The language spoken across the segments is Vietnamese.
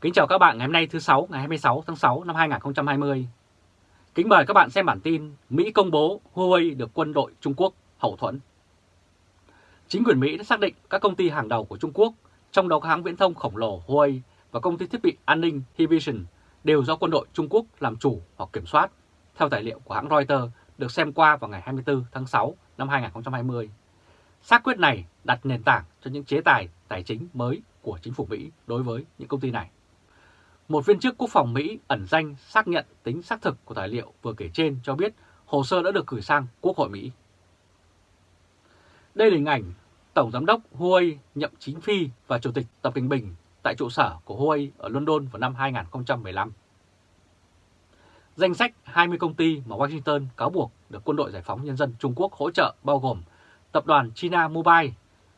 Kính chào các bạn ngày hôm nay thứ sáu ngày 26 tháng 6 năm 2020. Kính mời các bạn xem bản tin Mỹ công bố Huawei được quân đội Trung Quốc hậu thuẫn. Chính quyền Mỹ đã xác định các công ty hàng đầu của Trung Quốc, trong đó hãng viễn thông khổng lồ Huawei và công ty thiết bị an ninh Hikvision đều do quân đội Trung Quốc làm chủ hoặc kiểm soát, theo tài liệu của hãng Reuters được xem qua vào ngày 24 tháng 6 năm 2020. Xác quyết này đặt nền tảng cho những chế tài tài chính mới của chính phủ Mỹ đối với những công ty này. Một viên chức quốc phòng Mỹ ẩn danh xác nhận tính xác thực của tài liệu vừa kể trên cho biết hồ sơ đã được gửi sang Quốc hội Mỹ. Đây là hình ảnh Tổng Giám đốc Huawei nhậm chính phi và Chủ tịch Tập Kinh Bình tại trụ sở của Huawei ở London vào năm 2015. Danh sách 20 công ty mà Washington cáo buộc được Quân đội Giải phóng Nhân dân Trung Quốc hỗ trợ bao gồm Tập đoàn China Mobile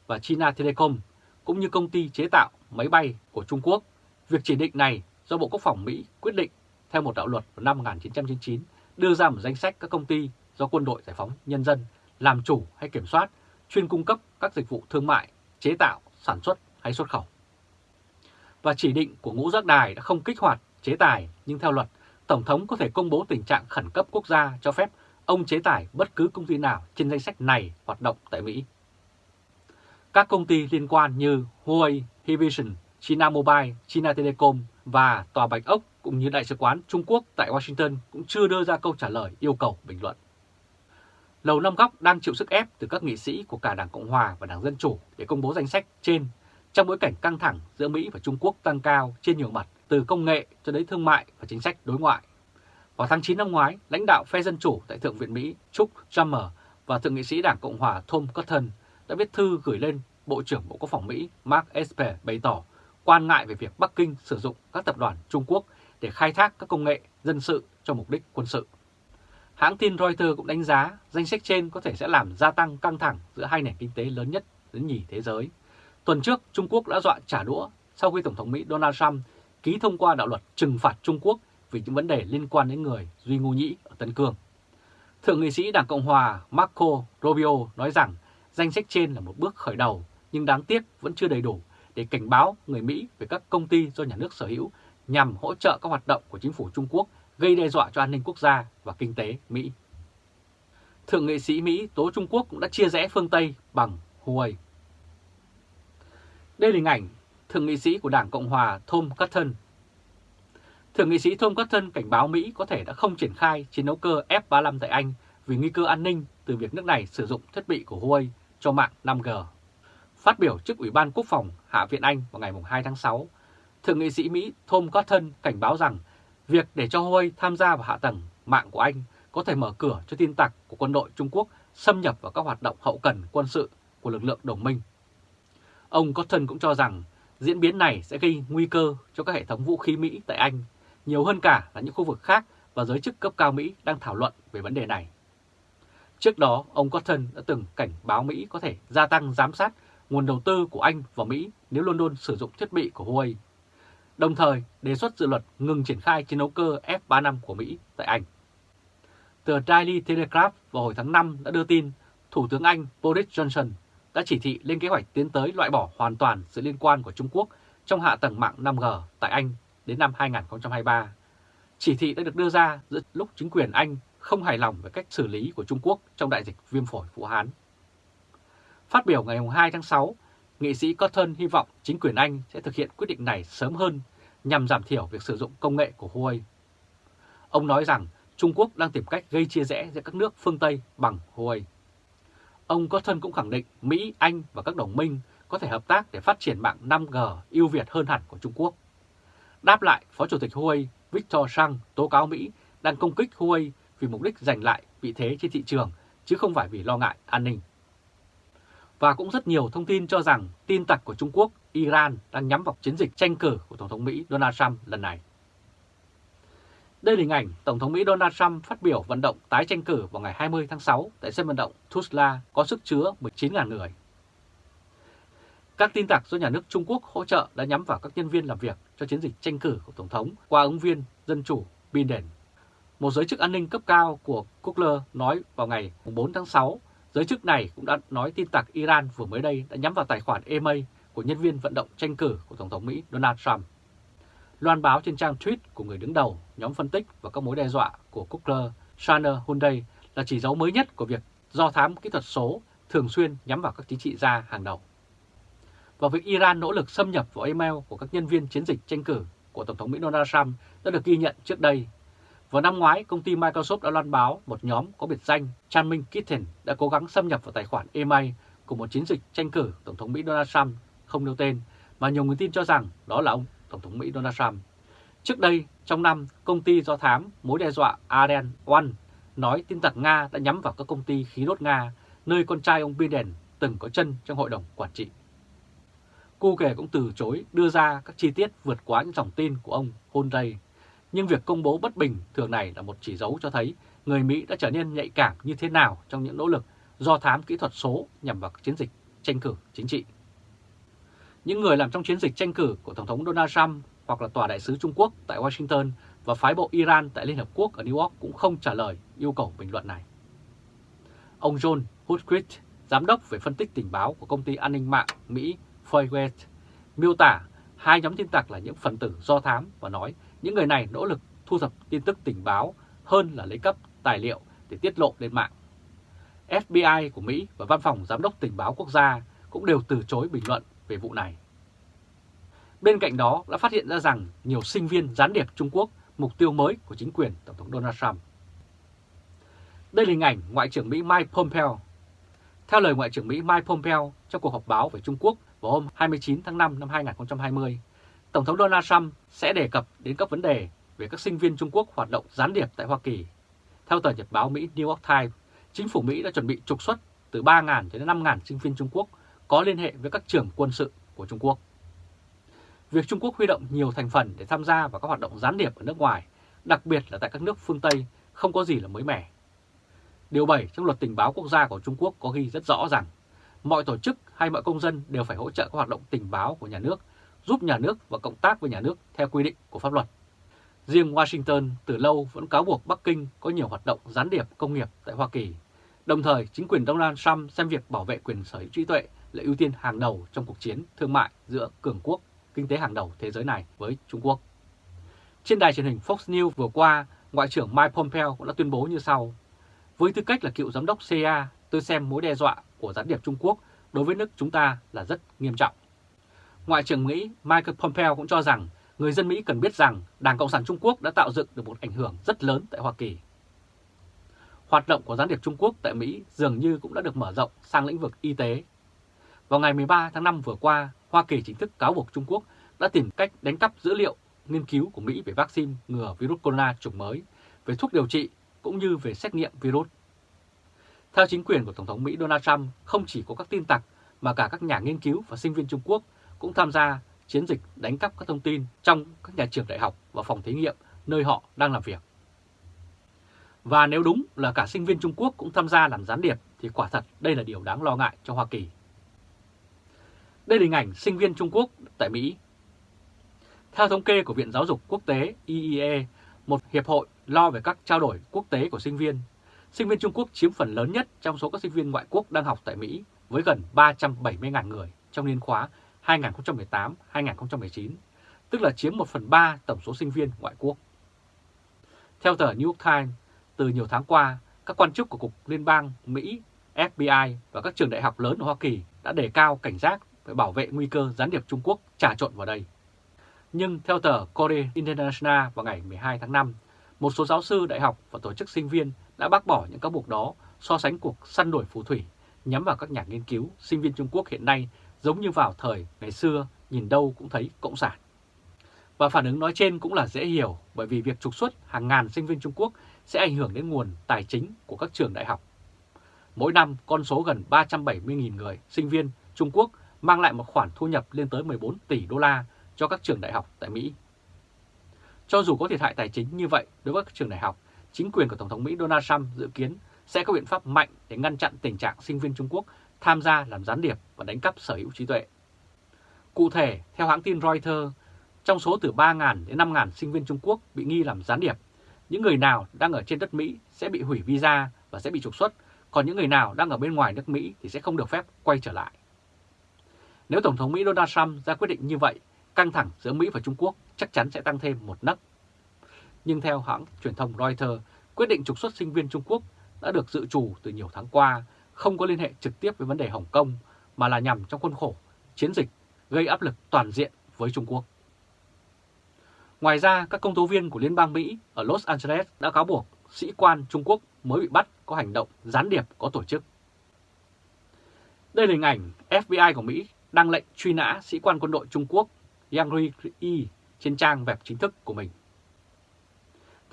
và China Telecom, cũng như công ty chế tạo máy bay của Trung Quốc. Việc chỉ định này do Bộ Quốc phòng Mỹ quyết định theo một đạo luật vào năm 1999 đưa ra một danh sách các công ty do Quân đội Giải phóng Nhân dân làm chủ hay kiểm soát, chuyên cung cấp các dịch vụ thương mại, chế tạo, sản xuất hay xuất khẩu. Và chỉ định của ngũ giác đài đã không kích hoạt chế tài, nhưng theo luật, Tổng thống có thể công bố tình trạng khẩn cấp quốc gia cho phép ông chế tài bất cứ công ty nào trên danh sách này hoạt động tại Mỹ. Các công ty liên quan như Huawei, Hikvision, China Mobile, China Telecom và Tòa Bạch Ốc cũng như Đại sứ quán Trung Quốc tại Washington cũng chưa đưa ra câu trả lời yêu cầu bình luận. Lầu Năm Góc đang chịu sức ép từ các nghị sĩ của cả Đảng Cộng Hòa và Đảng Dân Chủ để công bố danh sách trên trong bối cảnh căng thẳng giữa Mỹ và Trung Quốc tăng cao trên nhiều mặt từ công nghệ cho đến thương mại và chính sách đối ngoại. Vào tháng 9 năm ngoái, lãnh đạo phe Dân Chủ tại Thượng viện Mỹ Chuck Schumer và Thượng nghị sĩ Đảng Cộng Hòa Tom Cotton đã viết thư gửi lên Bộ trưởng Bộ Quốc phòng Mỹ Mark Esper bày tỏ quan ngại về việc Bắc Kinh sử dụng các tập đoàn Trung Quốc để khai thác các công nghệ dân sự cho mục đích quân sự. Hãng tin Reuters cũng đánh giá danh sách trên có thể sẽ làm gia tăng căng thẳng giữa hai nền kinh tế lớn nhất đến nhì thế giới. Tuần trước, Trung Quốc đã dọa trả đũa sau khi Tổng thống Mỹ Donald Trump ký thông qua đạo luật trừng phạt Trung Quốc vì những vấn đề liên quan đến người Duy Ngô Nhĩ ở Tân Cương. Thượng nghị sĩ Đảng Cộng Hòa Marco Rubio nói rằng danh sách trên là một bước khởi đầu nhưng đáng tiếc vẫn chưa đầy đủ để cảnh báo người Mỹ về các công ty do nhà nước sở hữu nhằm hỗ trợ các hoạt động của chính phủ Trung Quốc gây đe dọa cho an ninh quốc gia và kinh tế Mỹ. Thượng nghị sĩ Mỹ tố Trung Quốc cũng đã chia rẽ phương Tây bằng Huawei. Đây là hình ảnh Thượng nghị sĩ của Đảng Cộng Hòa Tom Cotton. Thượng nghị sĩ Tom Cotton cảnh báo Mỹ có thể đã không triển khai chiến đấu cơ F-35 tại Anh vì nguy cơ an ninh từ việc nước này sử dụng thiết bị của Huawei cho mạng 5G. Phát biểu trước Ủy ban Quốc phòng Hạ viện Anh vào ngày 2 tháng 6, Thượng nghị sĩ Mỹ Tom Cotton cảnh báo rằng việc để cho Huawei tham gia vào hạ tầng mạng của Anh có thể mở cửa cho tin tặc của quân đội Trung Quốc xâm nhập vào các hoạt động hậu cần quân sự của lực lượng đồng minh. Ông Cotton cũng cho rằng diễn biến này sẽ gây nguy cơ cho các hệ thống vũ khí Mỹ tại Anh, nhiều hơn cả là những khu vực khác và giới chức cấp cao Mỹ đang thảo luận về vấn đề này. Trước đó, ông Cotton đã từng cảnh báo Mỹ có thể gia tăng giám sát nguồn đầu tư của Anh và Mỹ nếu London sử dụng thiết bị của Huawei, đồng thời đề xuất dự luật ngừng triển khai chiến đấu cơ F-35 của Mỹ tại Anh. Tờ Daily Telegraph vào hồi tháng 5 đã đưa tin Thủ tướng Anh Boris Johnson đã chỉ thị lên kế hoạch tiến tới loại bỏ hoàn toàn sự liên quan của Trung Quốc trong hạ tầng mạng 5G tại Anh đến năm 2023. Chỉ thị đã được đưa ra giữa lúc chính quyền Anh không hài lòng về cách xử lý của Trung Quốc trong đại dịch viêm phổi Vũ Hán. Phát biểu ngày 2 tháng 6, nghị sĩ Cotton hy vọng chính quyền Anh sẽ thực hiện quyết định này sớm hơn nhằm giảm thiểu việc sử dụng công nghệ của Huawei. Ông nói rằng Trung Quốc đang tìm cách gây chia rẽ giữa các nước phương Tây bằng Huawei. Ông Cotton cũng khẳng định Mỹ, Anh và các đồng minh có thể hợp tác để phát triển mạng 5G ưu việt hơn hẳn của Trung Quốc. Đáp lại, Phó Chủ tịch Huawei Victor Sang tố cáo Mỹ đang công kích Huawei vì mục đích giành lại vị thế trên thị trường, chứ không phải vì lo ngại an ninh. Và cũng rất nhiều thông tin cho rằng tin tặc của Trung Quốc, Iran đang nhắm vào chiến dịch tranh cử của Tổng thống Mỹ Donald Trump lần này. Đây là hình ảnh Tổng thống Mỹ Donald Trump phát biểu vận động tái tranh cử vào ngày 20 tháng 6 tại sân vận động Tuzla có sức chứa 19.000 người. Các tin tặc do nhà nước Trung Quốc hỗ trợ đã nhắm vào các nhân viên làm việc cho chiến dịch tranh cử của Tổng thống qua ứng viên Dân Chủ Biden. Một giới chức an ninh cấp cao của Kugler nói vào ngày 4 tháng 6, giới chức này cũng đã nói tin tặc Iran vừa mới đây đã nhắm vào tài khoản email của nhân viên vận động tranh cử của Tổng thống Mỹ Donald Trump. loan báo trên trang tweet của người đứng đầu nhóm phân tích và các mối đe dọa của Kukler, Shanner Hyundai là chỉ dấu mới nhất của việc do thám kỹ thuật số thường xuyên nhắm vào các chính trị gia hàng đầu. Và việc Iran nỗ lực xâm nhập vào email của các nhân viên chiến dịch tranh cử của Tổng thống Mỹ Donald Trump đã được ghi nhận trước đây. Vào năm ngoái, công ty Microsoft đã loan báo một nhóm có biệt danh Chanming Kitten đã cố gắng xâm nhập vào tài khoản email của một chiến dịch tranh cử Tổng thống Mỹ Donald Trump không nêu tên, mà nhiều người tin cho rằng đó là ông Tổng thống Mỹ Donald Trump. Trước đây, trong năm, công ty do thám mối đe dọa Arden One nói tin tặc Nga đã nhắm vào các công ty khí đốt Nga, nơi con trai ông Biden từng có chân trong hội đồng quản trị. Cô kể cũng từ chối đưa ra các chi tiết vượt quá những dòng tin của ông Hyundai, nhưng việc công bố bất bình thường này là một chỉ dấu cho thấy người Mỹ đã trở nên nhạy cảm như thế nào trong những nỗ lực do thám kỹ thuật số nhằm vào chiến dịch tranh cử chính trị. Những người làm trong chiến dịch tranh cử của Tổng thống Donald Trump hoặc là Tòa đại sứ Trung Quốc tại Washington và phái bộ Iran tại Liên Hợp Quốc ở New York cũng không trả lời yêu cầu bình luận này. Ông John Woodcrit, giám đốc về phân tích tình báo của công ty an ninh mạng Mỹ Foywet, miêu tả hai nhóm tin tặc là những phần tử do thám và nói những người này nỗ lực thu thập tin tức tình báo hơn là lấy cấp tài liệu để tiết lộ lên mạng. FBI của Mỹ và Văn phòng Giám đốc Tình báo Quốc gia cũng đều từ chối bình luận về vụ này. Bên cạnh đó đã phát hiện ra rằng nhiều sinh viên gián điệp Trung Quốc mục tiêu mới của chính quyền Tổng thống Donald Trump. Đây là hình ảnh Ngoại trưởng Mỹ Mike Pompeo. Theo lời Ngoại trưởng Mỹ Mike Pompeo trong cuộc họp báo về Trung Quốc vào hôm 29 tháng 5 năm 2020, Tổng thống Donald Trump sẽ đề cập đến các vấn đề về các sinh viên Trung Quốc hoạt động gián điệp tại Hoa Kỳ. Theo tờ nhật báo Mỹ New York Times, chính phủ Mỹ đã chuẩn bị trục xuất từ 3.000 đến 5.000 sinh viên Trung Quốc có liên hệ với các trường quân sự của Trung Quốc. Việc Trung Quốc huy động nhiều thành phần để tham gia vào các hoạt động gián điệp ở nước ngoài, đặc biệt là tại các nước phương Tây, không có gì là mới mẻ. Điều 7 trong luật tình báo quốc gia của Trung Quốc có ghi rất rõ rằng mọi tổ chức hay mọi công dân đều phải hỗ trợ các hoạt động tình báo của nhà nước, giúp nhà nước và cộng tác với nhà nước theo quy định của pháp luật. Riêng Washington từ lâu vẫn cáo buộc Bắc Kinh có nhiều hoạt động gián điệp công nghiệp tại Hoa Kỳ. Đồng thời, chính quyền Donald Trump xem việc bảo vệ quyền sở hữu trí tuệ là ưu tiên hàng đầu trong cuộc chiến thương mại giữa cường quốc kinh tế hàng đầu thế giới này với Trung Quốc. Trên đài truyền hình Fox News vừa qua, Ngoại trưởng Mike Pompeo cũng đã tuyên bố như sau. Với tư cách là cựu giám đốc CIA, tôi xem mối đe dọa của gián điệp Trung Quốc đối với nước chúng ta là rất nghiêm trọng. Ngoại trưởng Mỹ Michael Pompeo cũng cho rằng người dân Mỹ cần biết rằng Đảng Cộng sản Trung Quốc đã tạo dựng được một ảnh hưởng rất lớn tại Hoa Kỳ. Hoạt động của gián điệp Trung Quốc tại Mỹ dường như cũng đã được mở rộng sang lĩnh vực y tế. Vào ngày 13 tháng 5 vừa qua, Hoa Kỳ chính thức cáo buộc Trung Quốc đã tìm cách đánh cắp dữ liệu nghiên cứu của Mỹ về vaccine ngừa virus corona chủng mới, về thuốc điều trị cũng như về xét nghiệm virus. Theo chính quyền của Tổng thống Mỹ Donald Trump, không chỉ có các tin tặc mà cả các nhà nghiên cứu và sinh viên Trung Quốc cũng tham gia chiến dịch đánh cắp các thông tin trong các nhà trường đại học và phòng thí nghiệm nơi họ đang làm việc. Và nếu đúng là cả sinh viên Trung Quốc cũng tham gia làm gián điệp thì quả thật đây là điều đáng lo ngại cho Hoa Kỳ. Đây là hình ảnh sinh viên Trung Quốc tại Mỹ. Theo thống kê của Viện Giáo dục Quốc tế IEA, một hiệp hội lo về các trao đổi quốc tế của sinh viên, sinh viên Trung Quốc chiếm phần lớn nhất trong số các sinh viên ngoại quốc đang học tại Mỹ với gần 370.000 người trong niên khóa 2018-2019, tức là chiếm 1 phần 3 tổng số sinh viên ngoại quốc. Theo tờ New York Times, từ nhiều tháng qua, các quan chức của Cục Liên bang Mỹ, FBI và các trường đại học lớn ở Hoa Kỳ đã đề cao cảnh giác về bảo vệ nguy cơ gián điệp Trung Quốc trà trộn vào đây. Nhưng theo tờ Korea International vào ngày 12 tháng 5, một số giáo sư đại học và tổ chức sinh viên đã bác bỏ những cáo buộc đó so sánh cuộc săn đuổi phù thủy nhắm vào các nhà nghiên cứu sinh viên Trung Quốc hiện nay giống như vào thời ngày xưa nhìn đâu cũng thấy Cộng sản. Và phản ứng nói trên cũng là dễ hiểu bởi vì việc trục xuất hàng ngàn sinh viên Trung Quốc sẽ ảnh hưởng đến nguồn tài chính của các trường đại học. Mỗi năm, con số gần 370.000 người sinh viên Trung Quốc mang lại một khoản thu nhập lên tới 14 tỷ đô la cho các trường đại học tại Mỹ. Cho dù có thiệt hại tài chính như vậy đối với các trường đại học, chính quyền của Tổng thống Mỹ Donald Trump dự kiến sẽ có biện pháp mạnh để ngăn chặn tình trạng sinh viên Trung Quốc tham gia làm gián điệp và đánh cắp sở hữu trí tuệ. Cụ thể, theo hãng tin Reuters, trong số từ 3.000 đến 5.000 sinh viên Trung Quốc bị nghi làm gián điệp, những người nào đang ở trên đất Mỹ sẽ bị hủy visa và sẽ bị trục xuất, còn những người nào đang ở bên ngoài nước Mỹ thì sẽ không được phép quay trở lại. Nếu Tổng thống Mỹ Donald Trump ra quyết định như vậy, căng thẳng giữa Mỹ và Trung Quốc chắc chắn sẽ tăng thêm một nấc. Nhưng theo hãng truyền thông Reuters, quyết định trục xuất sinh viên Trung Quốc đã được dự trù từ nhiều tháng qua, không có liên hệ trực tiếp với vấn đề Hồng Kông, mà là nhằm trong khuôn khổ chiến dịch gây áp lực toàn diện với Trung Quốc. Ngoài ra, các công tố viên của Liên bang Mỹ ở Los Angeles đã cáo buộc sĩ quan Trung Quốc mới bị bắt có hành động gián điệp có tổ chức. Đây là hình ảnh FBI của Mỹ đang lệnh truy nã sĩ quan quân đội Trung Quốc Yang Yi trên trang web chính thức của mình.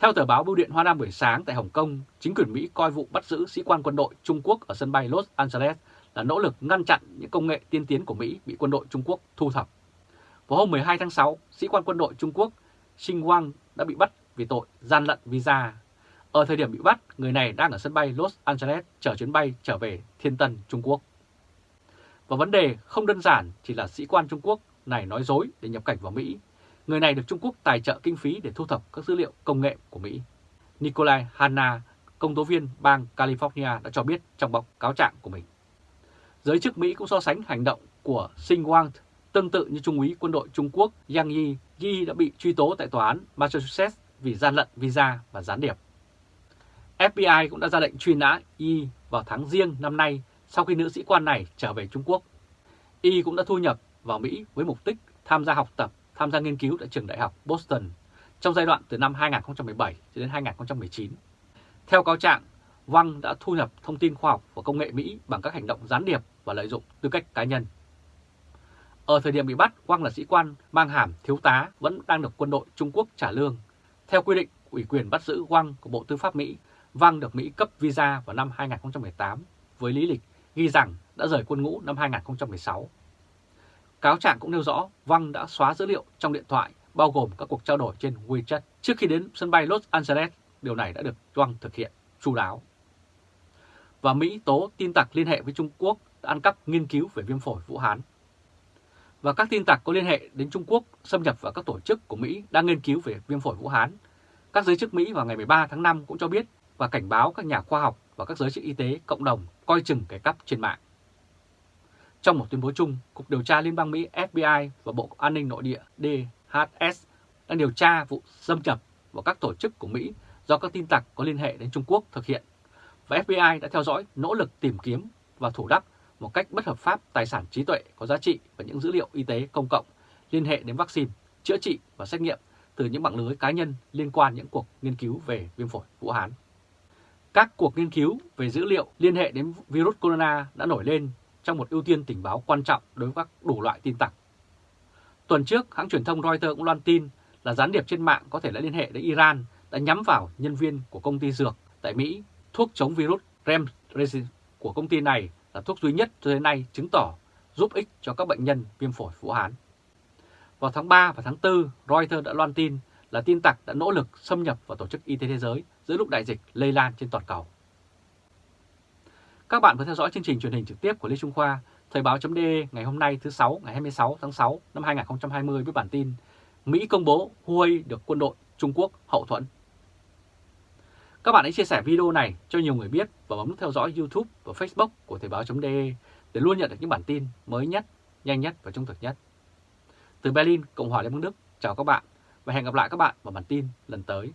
Theo tờ báo Bưu điện Hoa Nam buổi sáng tại Hồng Kông, chính quyền Mỹ coi vụ bắt giữ sĩ quan quân đội Trung Quốc ở sân bay Los Angeles là nỗ lực ngăn chặn những công nghệ tiên tiến của Mỹ bị quân đội Trung Quốc thu thập. Vào hôm 12 tháng 6, sĩ quan quân đội Trung Quốc Xinh Wang đã bị bắt vì tội gian lận visa. Ở thời điểm bị bắt, người này đang ở sân bay Los Angeles chờ chuyến bay trở về Thiên Tân, Trung Quốc. Và vấn đề không đơn giản chỉ là sĩ quan Trung Quốc này nói dối để nhập cảnh vào Mỹ. Người này được Trung Quốc tài trợ kinh phí để thu thập các dữ liệu công nghệ của Mỹ. Nikolai Hanna, công tố viên bang California đã cho biết trong báo cáo trạng của mình. Giới chức Mỹ cũng so sánh hành động của Sinh Wang tương tự như Trung úy quân đội Trung Quốc Yang Yi. Yi đã bị truy tố tại tòa án Massachusetts vì gian lận visa và gián điệp. FBI cũng đã ra lệnh truy nã Yi vào tháng riêng năm nay sau khi nữ sĩ quan này trở về Trung Quốc. Y cũng đã thu nhập vào Mỹ với mục đích tham gia học tập, tham gia nghiên cứu tại trường đại học Boston trong giai đoạn từ năm 2017 đến 2019. Theo cáo trạng, Wang đã thu nhập thông tin khoa học và công nghệ Mỹ bằng các hành động gián điệp và lợi dụng tư cách cá nhân. Ở thời điểm bị bắt, Wang là sĩ quan mang hàm thiếu tá vẫn đang được quân đội Trung Quốc trả lương. Theo quy định ủy quyền bắt giữ Wang của Bộ Tư pháp Mỹ, Wang được Mỹ cấp visa vào năm 2018 với lý lịch ghi rằng đã rời quân ngũ năm 2016. Cáo trạng cũng nêu rõ Wang đã xóa dữ liệu trong điện thoại, bao gồm các cuộc trao đổi trên WeChat trước khi đến sân bay Los Angeles. Điều này đã được Wang thực hiện chu đáo. Và Mỹ tố tin tặc liên hệ với Trung Quốc đã ăn cắp nghiên cứu về viêm phổi Vũ Hán. Và các tin tặc có liên hệ đến Trung Quốc xâm nhập vào các tổ chức của Mỹ đang nghiên cứu về viêm phổi Vũ Hán. Các giới chức Mỹ vào ngày 13 tháng 5 cũng cho biết và cảnh báo các nhà khoa học và các giới chức y tế cộng đồng coi chừng cái cắp trên mạng. Trong một tuyên bố chung, Cục Điều tra Liên bang Mỹ FBI và Bộ An ninh Nội địa DHS đang điều tra vụ xâm nhập vào các tổ chức của Mỹ do các tin tặc có liên hệ đến Trung Quốc thực hiện. Và FBI đã theo dõi nỗ lực tìm kiếm và thủ đắc một cách bất hợp pháp tài sản trí tuệ có giá trị và những dữ liệu y tế công cộng liên hệ đến vaccine, chữa trị và xét nghiệm từ những mạng lưới cá nhân liên quan những cuộc nghiên cứu về viêm phổi Vũ Hán. Các cuộc nghiên cứu về dữ liệu liên hệ đến virus corona đã nổi lên trong một ưu tiên tình báo quan trọng đối với các đủ loại tin tặc. Tuần trước, hãng truyền thông Reuters cũng loan tin là gián điệp trên mạng có thể đã liên hệ đến Iran đã nhắm vào nhân viên của công ty dược tại Mỹ. Thuốc chống virus Remdesivir của công ty này là thuốc duy nhất cho đến nay chứng tỏ giúp ích cho các bệnh nhân viêm phổi Vũ Hán. Vào tháng 3 và tháng 4, Reuters đã loan tin là tin tặc đã nỗ lực xâm nhập vào Tổ chức Y tế Thế giới giữa lúc đại dịch lây lan trên toàn cầu. Các bạn vừa theo dõi chương trình truyền hình trực tiếp của Lê Trung Khoa, Thời báo.de ngày hôm nay thứ sáu ngày 26 tháng 6 năm 2020 với bản tin Mỹ công bố Huawei được quân đội Trung Quốc hậu thuẫn. Các bạn hãy chia sẻ video này cho nhiều người biết và bấm nút theo dõi YouTube và Facebook của Thời báo.de để luôn nhận được những bản tin mới nhất, nhanh nhất và trung thực nhất. Từ Berlin, Cộng hòa Liên bang Đức, chào các bạn và hẹn gặp lại các bạn vào bản tin lần tới.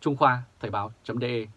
Trung Khoa Thời báo.de